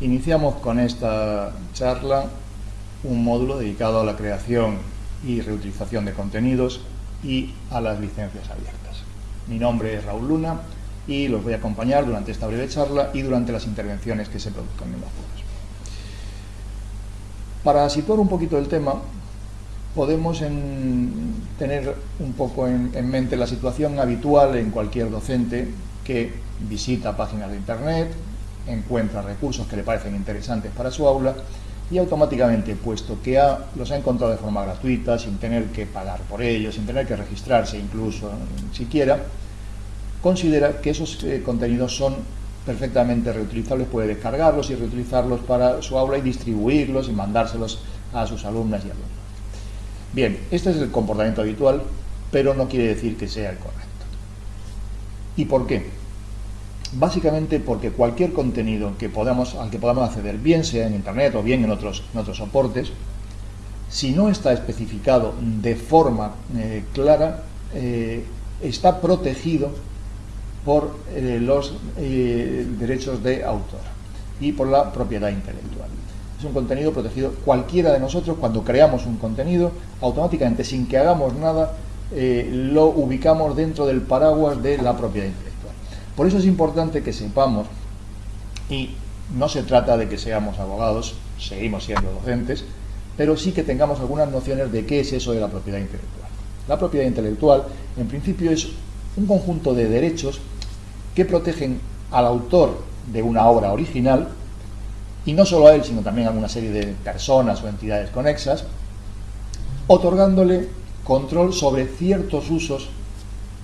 Iniciamos con esta charla un módulo dedicado a la creación y reutilización de contenidos y a las licencias abiertas. Mi nombre es Raúl Luna y los voy a acompañar durante esta breve charla y durante las intervenciones que se produzcan en los foros. Para situar un poquito el tema, podemos tener un poco en mente la situación habitual en cualquier docente que visita páginas de internet, encuentra recursos que le parecen interesantes para su aula y automáticamente, puesto que los ha encontrado de forma gratuita, sin tener que pagar por ellos, sin tener que registrarse incluso siquiera, considera que esos eh, contenidos son perfectamente reutilizables, puede descargarlos y reutilizarlos para su aula y distribuirlos y mandárselos a sus alumnas y alumnos. Bien, este es el comportamiento habitual, pero no quiere decir que sea el correcto. ¿Y por qué? Básicamente porque cualquier contenido que podamos, al que podamos acceder, bien sea en Internet o bien en otros, soportes, si no está especificado de forma eh, clara, eh, está protegido por eh, los derechos de autor y por la propiedad intelectual. Es un contenido protegido. Cualquiera de nosotros, cuando creamos un contenido, automáticamente, sin que hagamos nada, lo ubicamos dentro del paraguas de la propiedad intelectual. Por eso es importante que sepamos, y no se trata de que seamos abogados, seguimos siendo docentes, pero sí que tengamos algunas nociones de qué es eso de la propiedad intelectual. La propiedad intelectual, en principio, es un conjunto de derechos que protegen al autor de una obra original, y no solo a él, sino también a una serie de personas o entidades conexas, otorgándole control sobre ciertos usos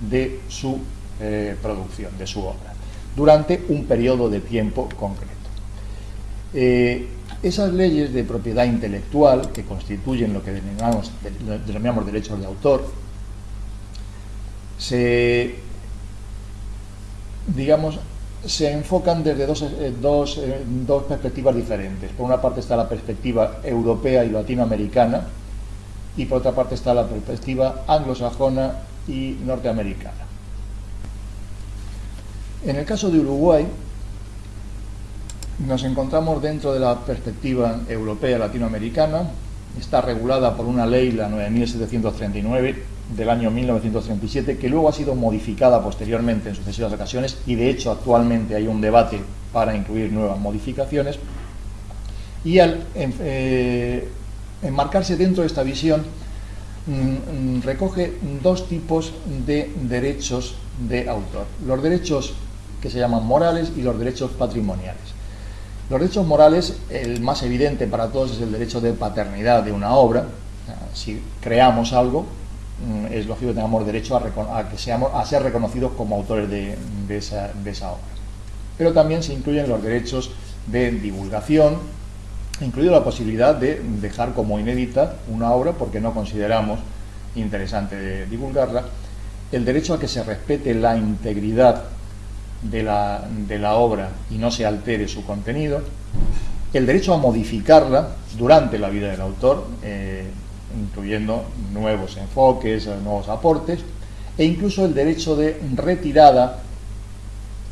de su eh, producción de su obra, durante un periodo de tiempo concreto. Eh, esas leyes de propiedad intelectual, que constituyen lo que denominamos, derechos de autor, se, digamos, se enfocan desde dos, eh, dos, dos, perspectivas diferentes. Por una parte está la perspectiva europea y latinoamericana y por otra parte está la perspectiva anglosajona y norteamericana. En el caso de Uruguay, nos encontramos dentro de la perspectiva europea latinoamericana, está regulada por una ley, la 9739 del año 1937, que luego ha sido modificada posteriormente en sucesivas ocasiones y de hecho actualmente hay un debate para incluir nuevas modificaciones. Y al eh, enmarcarse dentro de esta visión, mm, mm, recoge dos tipos de derechos de autor. Los derechos que se llaman morales y los derechos patrimoniales. Los derechos morales, el más evidente para todos es el derecho de paternidad de una obra. Si creamos algo, mm, es lógico que tengamos derecho a, que seamos, a ser reconocidos como autores de, esa, de esa obra. Pero también se incluyen los derechos de divulgación, incluido la posibilidad de dejar como inédita una obra porque no consideramos interesante divulgarla, el derecho a que se respete la integridad de la, obra y no se altere su contenido, el derecho a modificarla durante la vida del autor, eh, incluyendo nuevos enfoques, nuevos aportes, e incluso el derecho de retirada,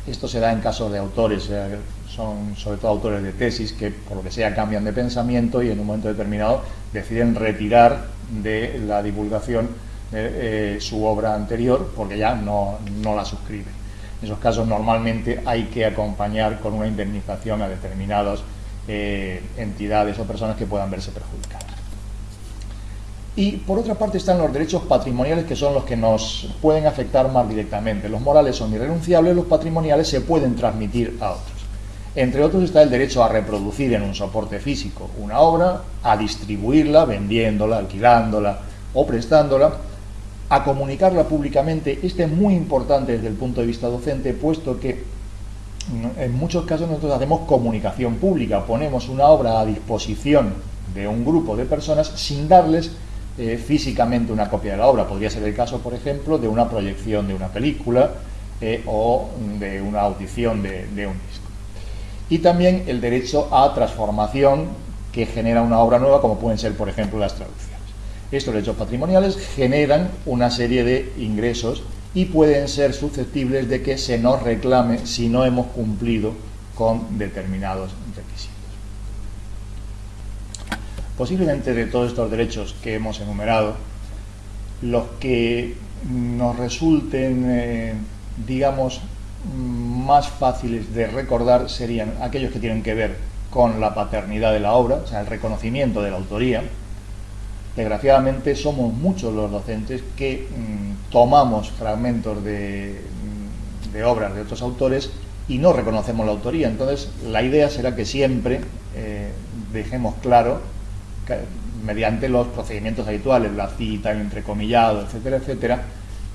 esto se da en casos de autores, eh, son sobre todo autores de tesis que por lo que sea cambian de pensamiento y en un momento determinado deciden retirar de la divulgación eh, su obra anterior porque ya no, no la suscriben. En esos casos normalmente hay que acompañar con una indemnización a determinadas eh, entidades o personas que puedan verse perjudicadas. Y por otra parte están los derechos patrimoniales que son los que nos pueden afectar más directamente. Los morales son irrenunciables, los patrimoniales se pueden transmitir a otros. Entre otros está el derecho a reproducir en un soporte físico una obra, a distribuirla, vendiéndola, alquilándola o prestándola, a comunicarla públicamente. Este es muy importante desde el punto de vista docente, puesto que en muchos casos nosotros hacemos comunicación pública, ponemos una obra a disposición de un grupo de personas sin darles eh, físicamente una copia de la obra. Podría ser el caso, por ejemplo, de una proyección de una película eh, o de una audición de, de un disco. Y también el derecho a transformación que genera una obra nueva, como pueden ser, por ejemplo, las traducciones. Estos derechos patrimoniales generan una serie de ingresos y pueden ser susceptibles de que se nos reclame si no hemos cumplido con determinados requisitos. Posiblemente de todos estos derechos que hemos enumerado, los que nos resulten, eh, digamos, más fáciles de recordar serían aquellos que tienen que ver con la paternidad de la obra, o sea, el reconocimiento de la autoría. Desgraciadamente somos muchos los docentes que mm, tomamos fragmentos de, mm, de, obras de otros autores y no reconocemos la autoría. Entonces, la idea será que siempre eh, dejemos claro, que, mediante los procedimientos habituales, la cita, el entrecomillado, etcétera, etcétera,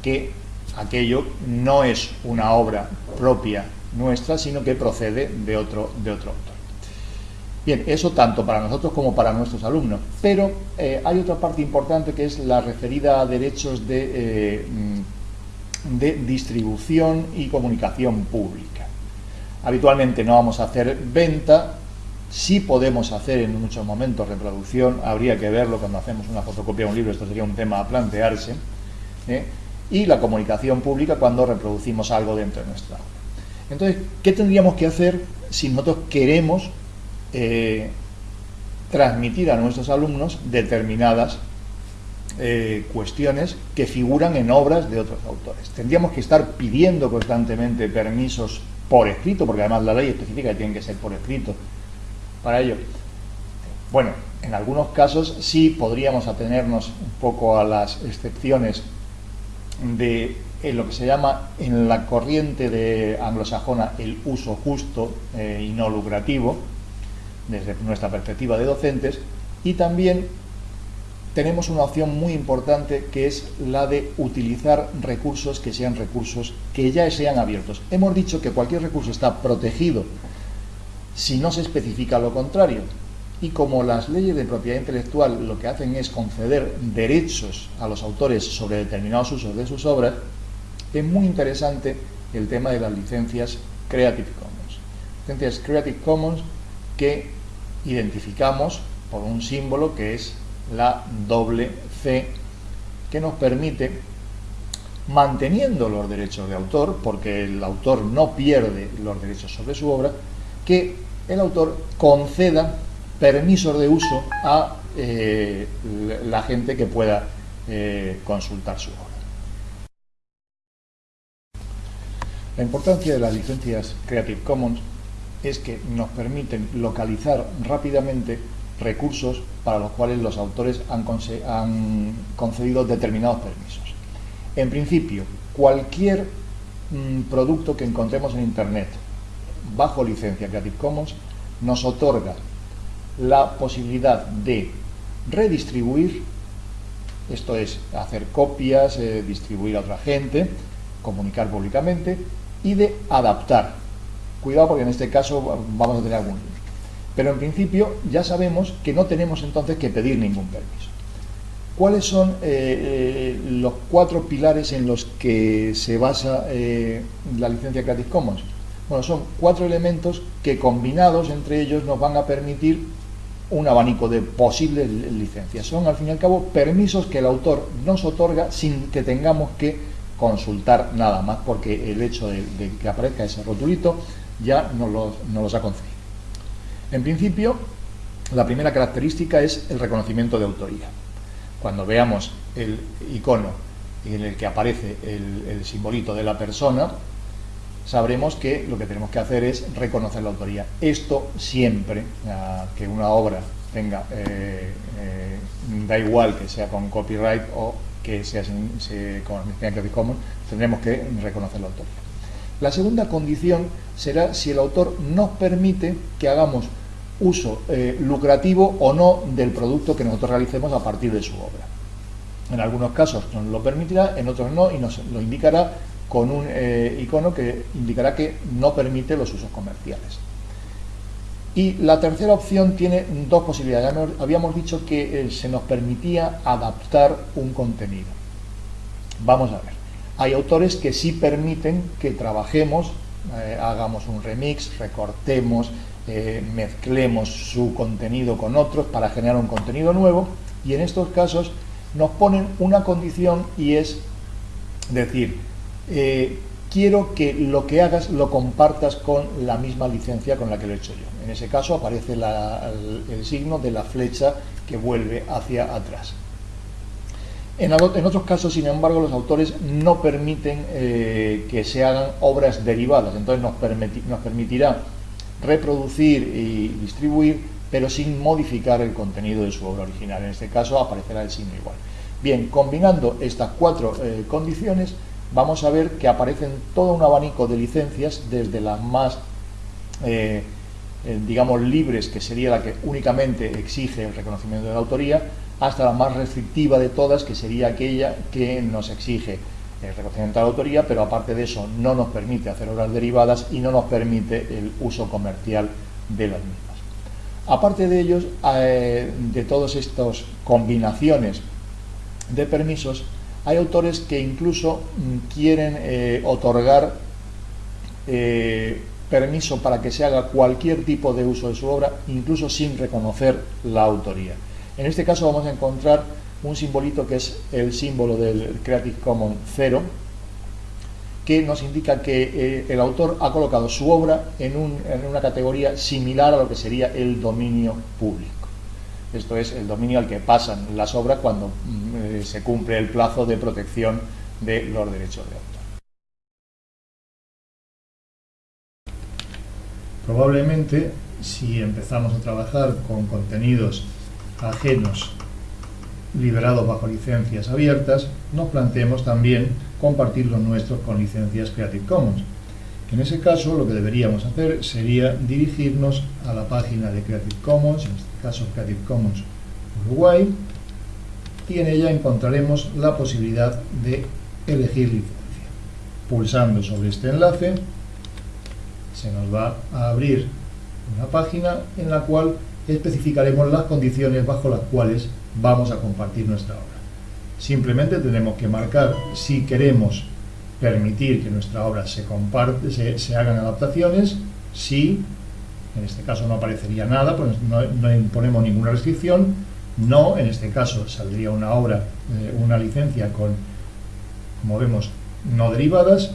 que aquello no es una obra propia nuestra, sino que procede de otro, de otro autor. Bien, eso tanto para nosotros como para nuestros alumnos, pero eh, hay otra parte importante que es la referida a derechos de, eh, de distribución y comunicación pública. Habitualmente no vamos a hacer venta, sí podemos hacer en muchos momentos reproducción, habría que verlo cuando hacemos una fotocopia de un libro, esto sería un tema a plantearse, ¿eh? y la comunicación pública cuando reproducimos algo dentro de nuestra obra. Entonces, ¿qué tendríamos que hacer si nosotros queremos eh, transmitir a nuestros alumnos determinadas eh, cuestiones que figuran en obras de otros autores? Tendríamos que estar pidiendo constantemente permisos por escrito, porque además la ley especifica que tienen que ser por escrito para ello. Bueno, en algunos casos sí podríamos atenernos un poco a las excepciones de lo que se llama en la corriente de anglosajona el uso justo eh, y no lucrativo, desde nuestra perspectiva de docentes, y también tenemos una opción muy importante que es la de utilizar recursos que sean recursos que ya sean abiertos. Hemos dicho que cualquier recurso está protegido si no se especifica lo contrario. Y como las leyes de propiedad intelectual lo que hacen es conceder derechos a los autores sobre determinados usos de sus obras, es muy interesante el tema de las licencias Creative Commons. Licencias Creative Commons que identificamos por un símbolo que es la doble C, que nos permite, manteniendo los derechos de autor, porque el autor no pierde los derechos sobre su obra, que el autor conceda permisos de uso a eh, la gente que pueda eh, consultar su obra. La importancia de las licencias Creative Commons es que nos permiten localizar rápidamente recursos para los cuales los autores han, concedido determinados permisos. En principio, cualquier mm, producto que encontremos en Internet bajo licencia Creative Commons nos otorga la posibilidad de redistribuir, esto es, hacer copias, eh, distribuir a otra gente, comunicar públicamente, y de adaptar. Cuidado porque en este caso vamos a tener algún Pero en principio ya sabemos que no tenemos entonces que pedir ningún permiso. ¿Cuáles son eh, eh, los cuatro pilares en los que se basa la licencia Creative Commons? Bueno, son cuatro elementos que combinados entre ellos nos van a permitir un abanico de posibles licencias. Son, al fin y al cabo, permisos que el autor nos otorga sin que tengamos que consultar nada más, porque el hecho de, que aparezca ese rotulito ya nos los, ha concedido. En principio, la primera característica es el reconocimiento de autoría. Cuando veamos el icono en el que aparece el, simbolito de la persona, sabremos que lo que tenemos que hacer es reconocer la autoría. Esto siempre, que una obra tenga, eh, eh, da igual que sea con copyright o que sea con Creative Commons, tendremos que reconocer la autoría. La segunda condición será si el autor nos permite que hagamos uso eh, lucrativo o no del producto que nosotros realicemos a partir de su obra. En algunos casos nos lo permitirá, en otros no, y nos lo indicará con un eh, icono que indicará que no permite los usos comerciales. Y la tercera opción tiene dos posibilidades. Habíamos dicho que eh, se nos permitía adaptar un contenido. Vamos a ver. Hay autores que sí permiten que trabajemos, eh, hagamos un remix, recortemos, mezclemos su contenido con otros para generar un contenido nuevo y en estos casos nos ponen una condición y es decir, eh, quiero que lo que hagas lo compartas con la misma licencia con la que lo he hecho yo. En ese caso aparece el, signo de la flecha que vuelve hacia atrás. En, otros casos, sin embargo, los autores no permiten eh, que se hagan obras derivadas, entonces nos, permitirá reproducir y distribuir, pero sin modificar el contenido de su obra original. En este caso aparecerá el signo igual. Bien, combinando estas cuatro eh, condiciones, vamos a ver que aparecen todo un abanico de licencias, desde las más, eh, digamos, libres, que sería la que únicamente exige el reconocimiento de la autoría, hasta la más restrictiva de todas, que sería aquella que nos exige el reconocimiento de la autoría, pero aparte de eso no nos permite hacer obras derivadas y no nos permite el uso comercial de las mismas. Aparte de ellos, eh, de todas estas combinaciones de permisos, hay autores que incluso mm, quieren eh, otorgar eh, permiso para que se haga cualquier tipo de uso de su obra, incluso sin reconocer la autoría. En este caso vamos a encontrar un simbolito que es el símbolo del Creative Commons 0, que nos indica que eh, el autor ha colocado su obra en, una categoría similar a lo que sería el dominio público. Esto es el dominio al que pasan las obras cuando mm, eh, se cumple el plazo de protección de los derechos de autor. Probablemente, si empezamos a trabajar con contenidos ajenos liberados bajo licencias abiertas, nos planteemos también compartir los nuestros con licencias Creative Commons. En ese caso, lo que deberíamos hacer sería dirigirnos a la página de Creative Commons, en este caso Creative Commons Uruguay, y en ella encontraremos la posibilidad de elegir licencia. Pulsando sobre este enlace, se nos va a abrir una página en la cual especificaremos las condiciones bajo las cuales vamos a compartir nuestra obra. Simplemente tenemos que marcar si queremos permitir que nuestra obra se comparte, se, hagan adaptaciones, si, en este caso no aparecería nada, pues no, imponemos ninguna restricción, no, en este caso saldría una obra, eh, una licencia con, como vemos, no derivadas,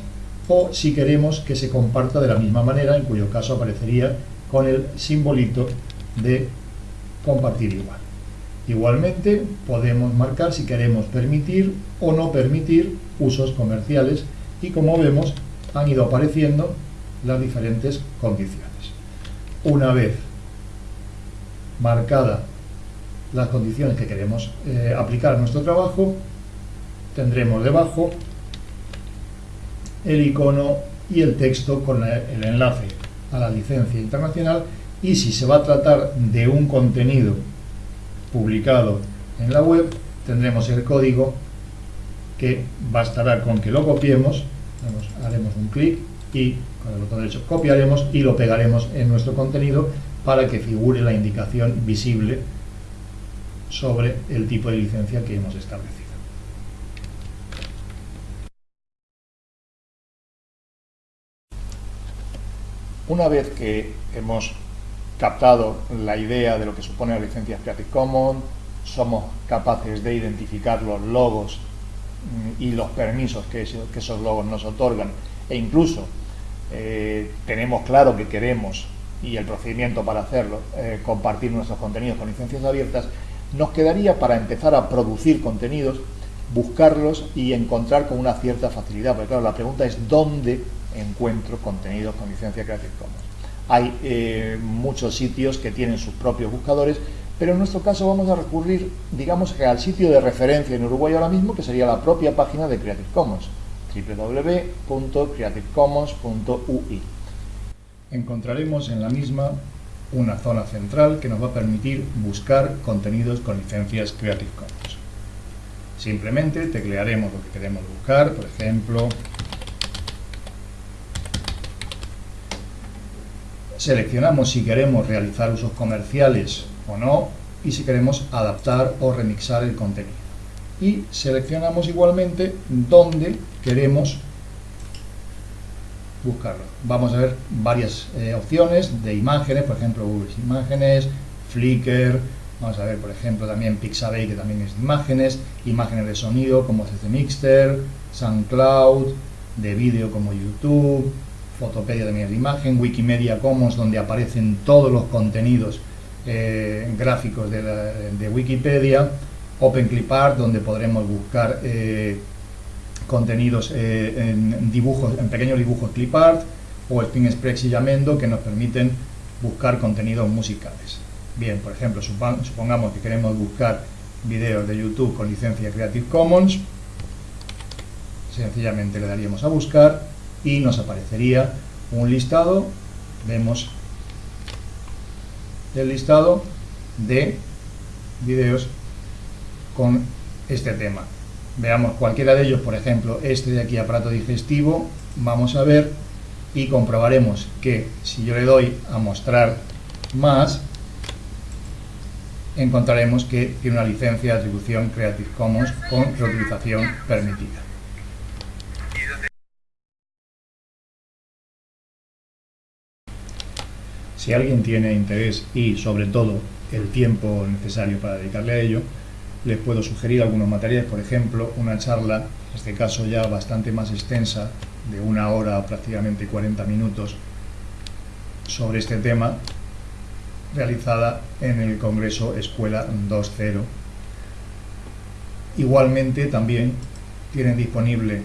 o si queremos que se comparta de la misma manera, en cuyo caso aparecería con el simbolito de compartir igual. Igualmente podemos marcar si queremos permitir o no permitir usos comerciales y como vemos han ido apareciendo las diferentes condiciones. Una vez marcada las condiciones que queremos eh, aplicar a nuestro trabajo, tendremos debajo el icono y el texto con el enlace a la licencia internacional y si se va a tratar de un contenido publicado en la web, tendremos el código que bastará con que lo copiemos, haremos un clic y con el botón derecho copiaremos y lo pegaremos en nuestro contenido para que figure la indicación visible sobre el tipo de licencia que hemos establecido. Una vez que hemos captado la idea de lo que supone la licencia Creative Commons, somos capaces de identificar los logos mm, y los permisos que, esos logos nos otorgan e incluso eh, tenemos claro que queremos y el procedimiento para hacerlo, eh, compartir nuestros contenidos con licencias abiertas, nos quedaría para empezar a producir contenidos, buscarlos y encontrar con una cierta facilidad, porque claro, la pregunta es ¿dónde encuentro contenidos con licencia Creative Commons? Hay eh, muchos sitios que tienen sus propios buscadores, pero en nuestro caso vamos a recurrir, digamos al sitio de referencia en Uruguay ahora mismo, que sería la propia página de Creative Commons, www.creativecommons.ui. Encontraremos en la misma una zona central que nos va a permitir buscar contenidos con licencias Creative Commons. Simplemente teclearemos lo que queremos buscar, por ejemplo, seleccionamos si queremos realizar usos comerciales o no y si queremos adaptar o remixar el contenido. Y seleccionamos igualmente dónde queremos buscarlo. Vamos a ver varias eh, opciones de imágenes, por ejemplo Google Imágenes, Flickr, vamos a ver por ejemplo también Pixabay que también es de imágenes, imágenes de sonido como CC Mixter, SoundCloud, de vídeo como YouTube, Fotopedia de de imagen, Wikimedia Commons, donde aparecen todos los contenidos eh, gráficos de, Wikipedia, OpenClipArt, donde podremos buscar eh, contenidos eh, en dibujos, en pequeños dibujos clipart, o Spin Express y Yamendo, que nos permiten buscar contenidos musicales. Bien, por ejemplo, supongamos que queremos buscar videos de YouTube con licencia Creative Commons, sencillamente le daríamos a buscar y nos aparecería un listado, vemos el listado de videos con este tema. Veamos cualquiera de ellos, por ejemplo, este de aquí, aparato digestivo, vamos a ver y comprobaremos que si yo le doy a mostrar más, encontraremos que tiene una licencia de atribución Creative Commons con reutilización permitida. Si alguien tiene interés y sobre todo el tiempo necesario para dedicarle a ello, les puedo sugerir algunos materiales, por ejemplo, una charla, en este caso ya bastante más extensa, de una hora, prácticamente 40 minutos, sobre este tema, realizada en el Congreso Escuela 2.0. Igualmente también tienen disponible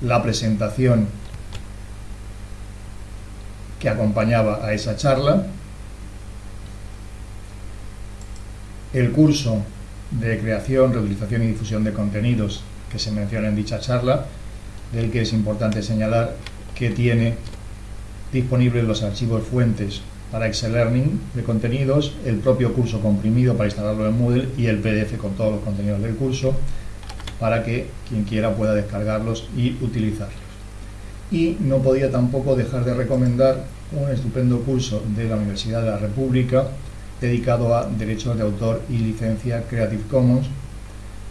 la presentación que acompañaba a esa charla, el curso de creación, reutilización y difusión de contenidos que se menciona en dicha charla, del que es importante señalar que tiene disponibles los archivos fuentes para Excel Learning de contenidos, el propio curso comprimido para instalarlo en Moodle y el PDF con todos los contenidos del curso para que quien quiera pueda descargarlos y utilizarlos. Y no podía tampoco dejar de recomendar un estupendo curso de la Universidad de la República dedicado a derechos de autor y licencia Creative Commons,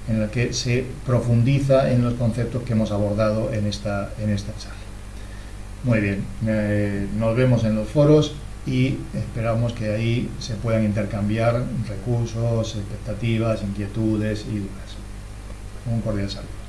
en el que se profundiza en los conceptos que hemos abordado en esta, en esta charla. Muy bien, eh, nos vemos en los foros y esperamos que ahí se puedan intercambiar recursos, expectativas, inquietudes y dudas. Un cordial saludo.